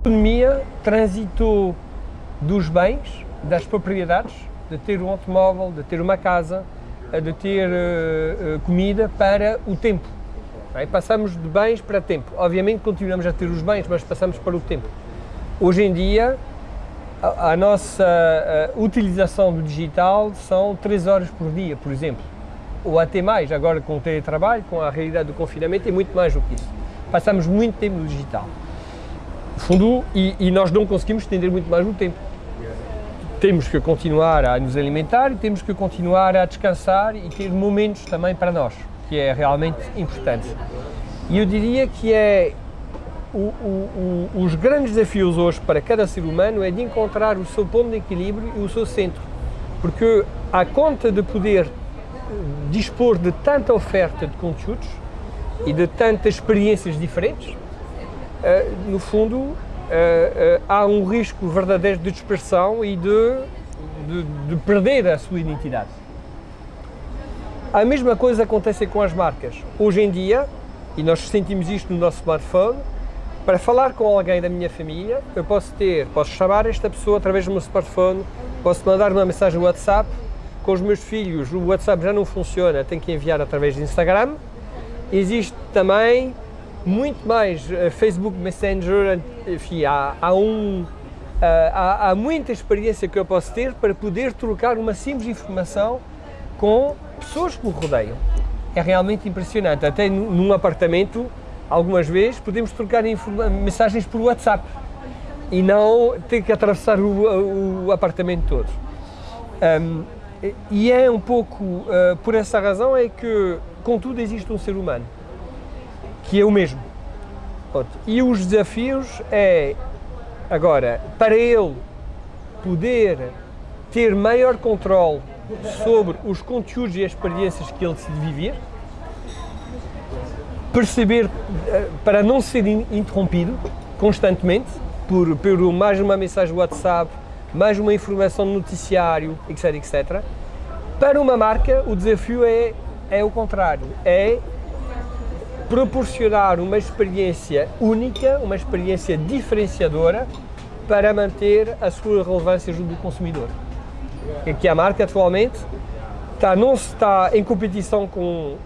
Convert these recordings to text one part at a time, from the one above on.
economia transitou dos bens, das propriedades, de ter um automóvel, de ter uma casa, de ter uh, comida, para o tempo. Passamos de bens para tempo. Obviamente continuamos a ter os bens, mas passamos para o tempo. Hoje em dia, a, a nossa a utilização do digital são 3 horas por dia, por exemplo. Ou até mais, agora com o teletrabalho, com a realidade do confinamento, é muito mais do que isso. Passamos muito tempo no digital. Fundo, e, e nós não conseguimos estender muito mais o tempo temos que continuar a nos alimentar temos que continuar a descansar e ter momentos também para nós, que é realmente importante. E eu diria que é o, o, o, os grandes desafios hoje para cada ser humano é de encontrar o seu ponto de equilíbrio e o seu centro, porque à conta de poder dispor de tanta oferta de conteúdos e de tantas experiências diferentes, eh, no fundo uh, há um risco verdadeiro de dispersão e de, de, de perder a sua identidade. A mesma coisa acontece com as marcas. Hoje em dia, e nós sentimos isto no nosso smartphone, para falar com alguém da minha família, eu posso ter, posso chamar esta pessoa através do meu smartphone, posso mandar uma mensagem no WhatsApp, com os meus filhos o WhatsApp já não funciona, tenho que enviar através do Instagram. Existe também muito mais uh, Facebook Messenger, enfim, há, há um, uh, há, há, muita experiência que eu posso ter para poder trocar uma simples informação com pessoas que me rodeiam. É realmente impressionante, até num apartamento, algumas vezes, podemos trocar mensagens por WhatsApp e não ter que atravessar o, o apartamento todo. Um, e é um pouco uh, por essa razão é que, contudo, existe um ser humano que é o mesmo. E os desafios é, agora, para ele poder ter maior controle sobre os conteúdos e as experiências que ele decide viver, perceber, eh, para não ser interrompido constantemente, por, por mais uma mensagem WhatsApp, mais uma informação no noticiário, etc, etc. Para uma marca, o desafio é, é o contrário, é proporcionar uma experiência única, uma experiência diferenciadora para manter a sua relevância junto do consumidor. É que a marca atualmente está, não está em competição com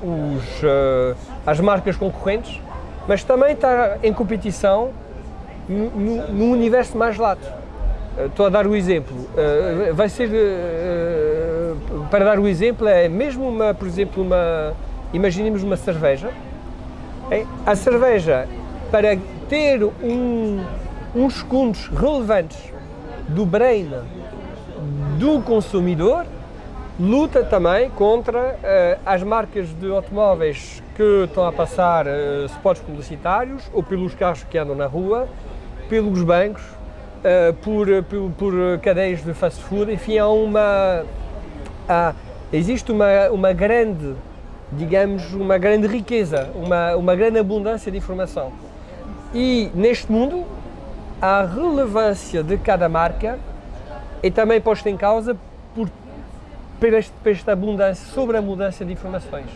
os, uh, as marcas concorrentes, mas também está em competição no universo mais lato. Estou a dar o exemplo. Uh, vai ser, para dar o exemplo, é mesmo uma, por exemplo, uma, imaginemos uma cerveja, a cerveja, para ter um, uns segundos relevantes do brain do consumidor, luta também contra uh, as marcas de automóveis que estão a passar uh, spots publicitários ou pelos carros que andam na rua, pelos bancos, uh, por, por, por, cadeias de fast food, enfim, há uma, há, existe uma, uma grande digamos, uma grande riqueza, uma, uma grande abundância de informação. E neste mundo, a relevância de cada marca é também posta em causa por, por, este, por esta abundância, sobre a abundância de informações.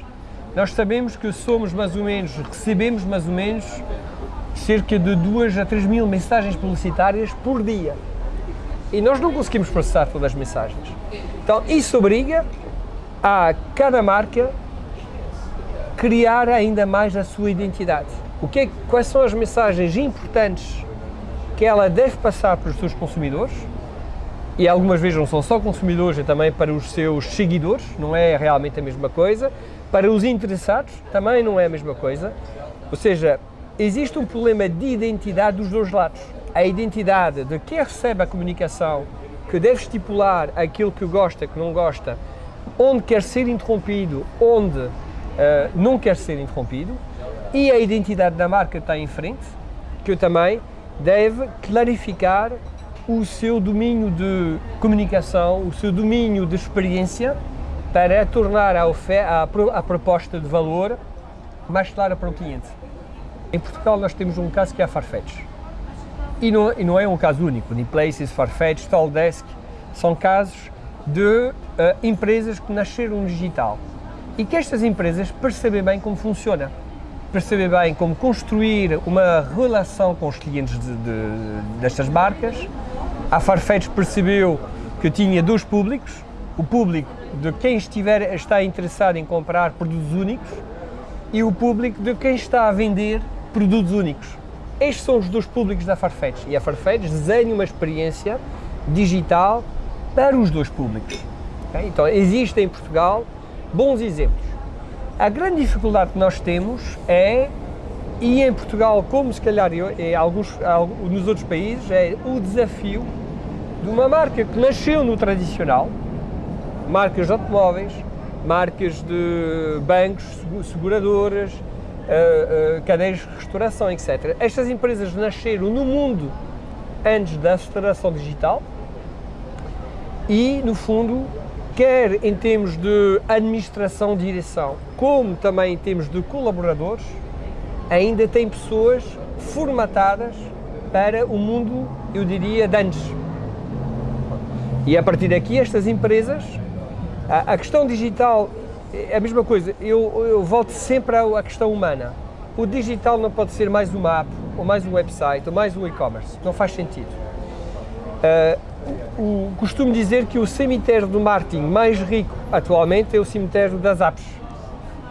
Nós sabemos que somos mais ou menos, recebemos mais ou menos cerca de 2 a 3 mil mensagens publicitárias por dia. E nós não conseguimos processar todas as mensagens. Então, isso obriga a cada marca criar ainda mais a sua identidade. O que é, quais são as mensagens importantes que ela deve passar para os seus consumidores? E algumas vezes não são só consumidores, é também para os seus seguidores, não é realmente a mesma coisa. Para os interessados, também não é a mesma coisa. Ou seja, existe um problema de identidade dos dois lados. A identidade de quem recebe a comunicação, que deve estipular aquilo que gosta, que não gosta, onde quer ser interrompido, onde uh, não quer ser interrompido e a identidade da marca está em frente, que também deve clarificar o seu domínio de comunicação, o seu domínio de experiência para tornar a, a, a proposta de valor mais clara para o cliente. Em Portugal nós temos um caso que é a Farfetch. E não, e não é um caso único. Places, Farfetch, Stalldesk são casos de uh, empresas que nasceram no digital e que estas empresas percebem bem como funciona. perceber bem como construir uma relação com os clientes de, de, destas marcas. A Farfetch percebeu que tinha dois públicos, o público de quem estiver, está interessado em comprar produtos únicos e o público de quem está a vender produtos únicos. Estes são os dois públicos da Farfetch e a Farfetch desenha uma experiência digital para os dois públicos. Okay? Então, existem em Portugal bons exemplos. A grande dificuldade que nós temos é, e em Portugal, como se calhar em alguns, nos outros países, é o desafio de uma marca que nasceu no tradicional, marcas de automóveis, marcas de bancos, seguradoras, uh, uh, cadeias de restauração, etc. Estas empresas nasceram no mundo antes da aceleração digital e, no fundo, quer em termos de administração, direção, como também em termos de colaboradores, ainda tem pessoas formatadas para o mundo, eu diria, de antes. E a partir daqui, estas empresas, a, a questão digital é a mesma coisa, eu, eu volto sempre à, questão humana. O digital não pode ser mais uma app, ou mais um website, ou mais um e-commerce, não faz sentido. Uh, o, costumo dizer que o cemitério do marketing mais rico atualmente é o cemitério das apps.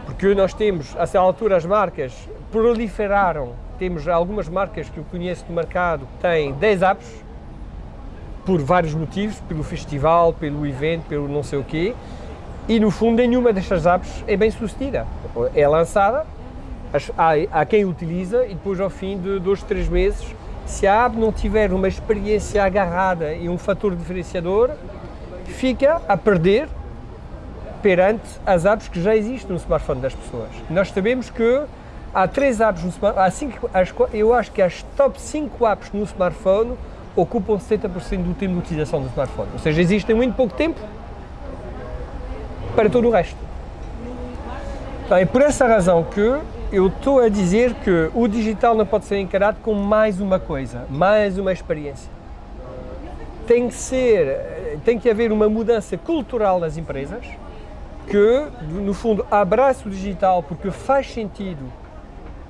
Porque nós temos, a essa altura, as marcas proliferaram. Temos algumas marcas que eu conheço no mercado que têm 10 apps, por vários motivos, pelo festival, pelo evento, pelo não sei o quê, e no fundo nenhuma destas apps é bem sucedida. É lançada, há, há quem utiliza e depois ao fim de dois, três meses se a app não tiver uma experiência agarrada e um fator diferenciador, fica a perder perante as apps que já existem no smartphone das pessoas. Nós sabemos que há três apps no smartphone, há cinco, eu acho que as top 5 apps no smartphone ocupam 70% do tempo de utilização do smartphone. Ou seja, existem muito pouco tempo para todo o resto. Então, é por essa razão que eu estou a dizer que o digital não pode ser encarado como mais uma coisa, mais uma experiência. Tem que ser, tem que haver uma mudança cultural nas empresas que, no fundo, abraça o digital porque faz sentido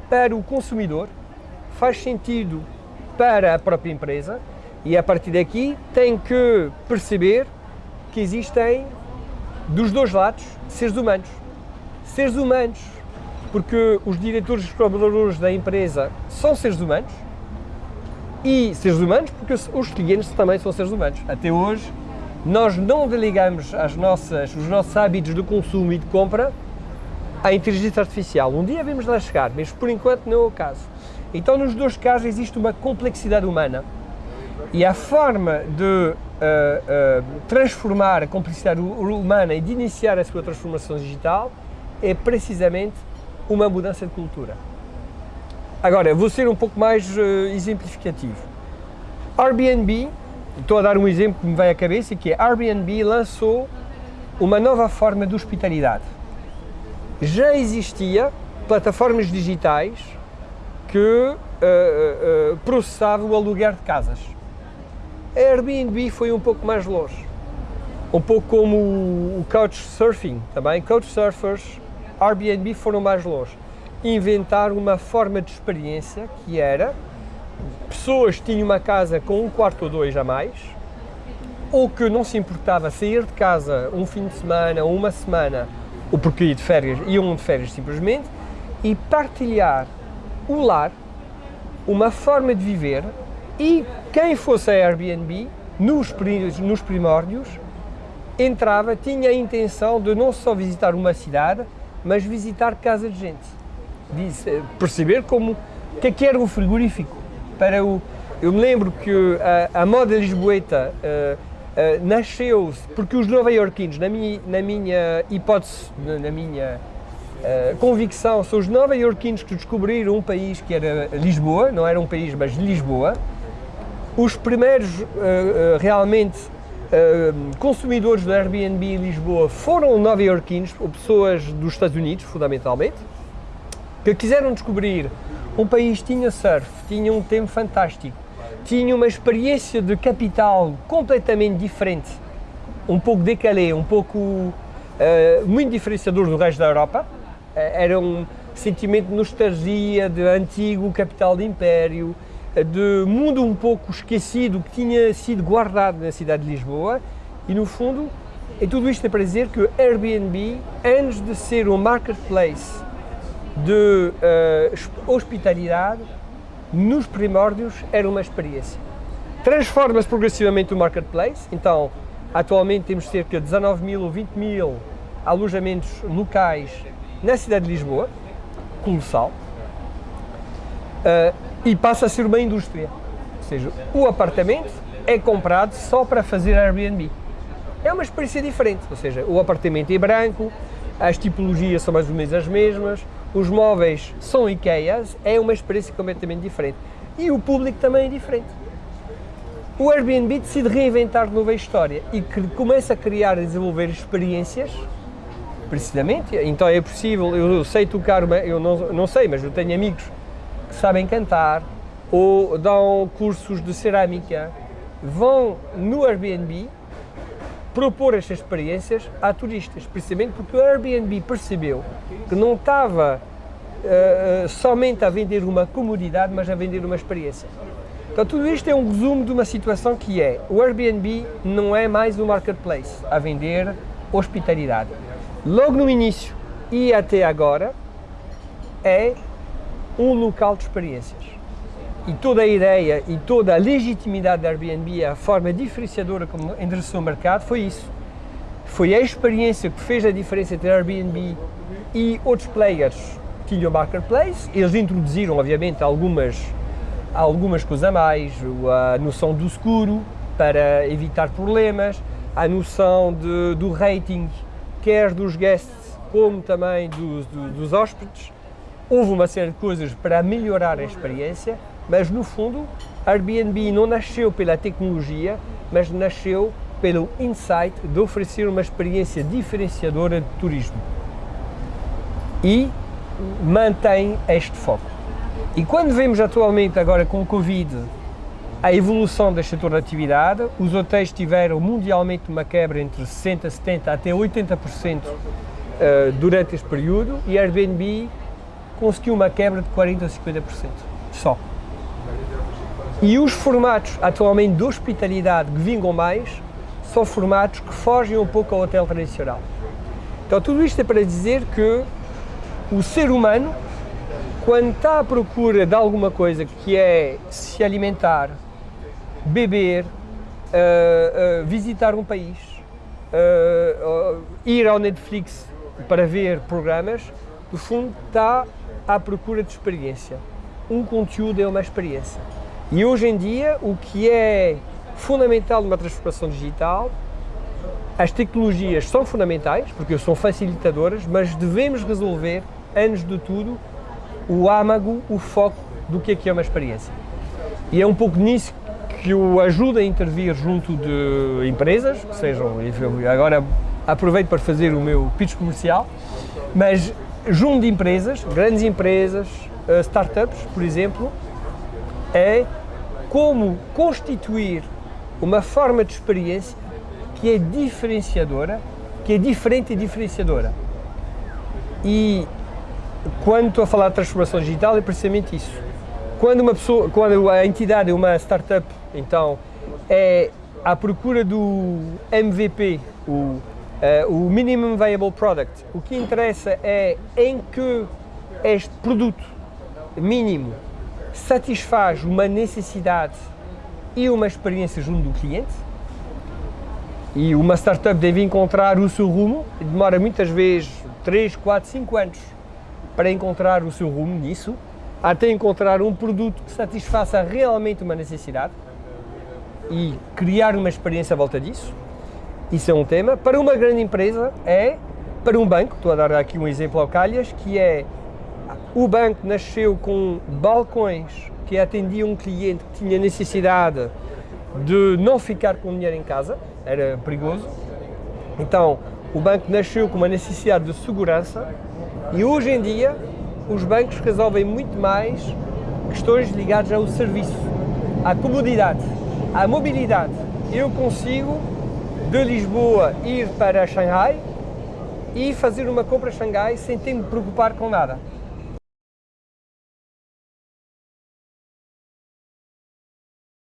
para o consumidor, faz sentido para a própria empresa e a partir daqui tem que perceber que existem dos dois lados seres humanos. Seres humanos porque os diretores e os colaboradores da empresa são seres humanos e seres humanos porque os clientes também são seres humanos. Até hoje, nós não delegamos as nossas, os nossos hábitos de consumo e de compra à inteligência artificial. Um dia vamos lá chegar, mas por enquanto não é o caso. Então, nos dois casos, existe uma complexidade humana. E a forma de uh, uh, transformar a complexidade humana e de iniciar a sua transformação digital é precisamente uma mudança de cultura. Agora, vou ser um pouco mais uh, exemplificativo. Airbnb, estou a dar um exemplo que me veio à cabeça, que é Airbnb lançou uma nova forma de hospitalidade. Já existia plataformas digitais que uh, uh, processavam o aluguer de casas. A Airbnb foi um pouco mais longe. Um pouco como o Couchsurfing, também. Couchsurfers Airbnb foram mais longe. Inventar uma forma de experiência que era pessoas que tinham uma casa com um quarto ou dois a mais, ou que não se importava sair de casa um fim de semana ou uma semana, ou porque de férias, iam de férias simplesmente, e partilhar o lar, uma forma de viver, e quem fosse a Airbnb, nos, nos primórdios, entrava, tinha a intenção de não só visitar uma cidade, mas visitar casa de gente. Eh, perceber como que é que era um frigorífico. Para o, eu me lembro que a, a moda lisboeta uh, uh, nasceu porque os nova-iorquinos, na minha, na minha hipótese, na minha uh, convicção, são os nova-iorquinos que descobriram um país que era Lisboa, não era um país, mas Lisboa. Os primeiros realmente consumidores do Airbnb em Lisboa foram nova-iorquinos, ou pessoas dos Estados Unidos, fundamentalmente, que quiseram descobrir um país tinha surf, tinha um tempo fantástico, tinha uma experiência de capital completamente diferente, um pouco decalé, um pouco uh, muito diferenciador do resto da Europa. Uh, era um, sentimento de nostalgia, de antigo capital de império, de mundo um pouco esquecido que tinha sido guardado na cidade de Lisboa. E no fundo e tudo isto é para dizer que o Airbnb, antes de ser um marketplace de uh, hospitalidade, nos primórdios era uma experiência. Transforma-se progressivamente o marketplace, então atualmente temos cerca de 19 mil ou 20 mil alojamentos locais na cidade de Lisboa, colossal, uh, e passa a ser uma indústria. Ou seja, o apartamento é comprado só para fazer Airbnb. É uma experiência diferente, ou seja, o apartamento é branco, as tipologias são mais ou menos as mesmas, os móveis são IKEAs, é uma experiência completamente diferente. E o público também é diferente. O Airbnb decide reinventar de novo a história e começa a criar e desenvolver experiências, precisamente. Então é possível, eu sei tocar, uma, eu não, não sei, mas eu tenho amigos sabem cantar ou dão cursos de cerâmica, vão no Airbnb propor estas experiências a turistas, precisamente porque o Airbnb percebeu que não estava uh, somente a vender uma comodidade, mas a vender uma experiência. Então tudo isto é um resumo de uma situação que é, o Airbnb não é mais um marketplace a vender hospitalidade. Logo no início e até agora é um local de experiências e toda a ideia e toda a legitimidade da Airbnb, a forma diferenciadora como endereçou o mercado, foi isso. Foi a experiência que fez a diferença entre a Airbnb e outros players que tinham marketplace. Eles introduziram, obviamente, algumas, algumas coisas a mais, a noção do seguro para evitar problemas, a noção de, do rating, quer dos guests como também dos, dos hóspedes. Houve uma série de coisas para melhorar a experiência, mas no fundo, Airbnb não nasceu pela tecnologia, mas nasceu pelo insight de oferecer uma experiência diferenciadora de turismo. E mantém este foco. E quando vemos atualmente agora com o Covid a evolução deste setor de atividade, os hotéis tiveram mundialmente uma quebra entre 60%, 70% até 80% eh, durante este período e Airbnb conseguiu uma quebra de 40% a 50% só. E os formatos atualmente de hospitalidade que vingam mais são formatos que fogem um pouco ao hotel tradicional. Então tudo isto é para dizer que o ser humano, quando está à procura de alguma coisa que é se alimentar, beber, uh, uh, visitar um país, uh, ir ao Netflix para ver programas, no fundo está à procura de experiência. Um conteúdo é uma experiência. E hoje em dia, o que é fundamental numa transformação digital, as tecnologias são fundamentais, porque são facilitadoras, mas devemos resolver, antes de tudo, o âmago, o foco do que é que é uma experiência. E é um pouco nisso que o ajuda a intervir junto de empresas, que sejam, agora aproveito para fazer o meu pitch comercial, mas junto de empresas, grandes empresas, eh, startups, por exemplo, é como constituir uma forma de experiência que é diferenciadora, que é diferente e diferenciadora. E quando estou a falar de transformação digital é precisamente isso. Quando uma pessoa, quando a entidade uma startup, então é à procura do MVP, o, uh, o Minimum Viable Product. O que interessa é em que este produto mínimo satisfaz uma necessidade e uma experiência junto do cliente. E uma startup deve encontrar o seu rumo, demora muitas vezes 3, 4, 5 anos para encontrar o seu rumo nisso, até encontrar um produto que satisfaça realmente uma necessidade e criar uma experiência à volta disso. Isso é um tema. Para uma grande empresa é, para um banco, estou a dar aqui um exemplo ao Calhas, que é o banco nasceu com balcões que atendiam um cliente que tinha necessidade de não ficar com dinheiro em casa, era perigoso. Então, o banco nasceu com uma necessidade de segurança e hoje em dia os bancos resolvem muito mais questões ligadas ao serviço, à comodidade, à mobilidade. Eu consigo de Lisboa ir para Xangai e fazer uma compra a Xangai sem ter me preocupar com nada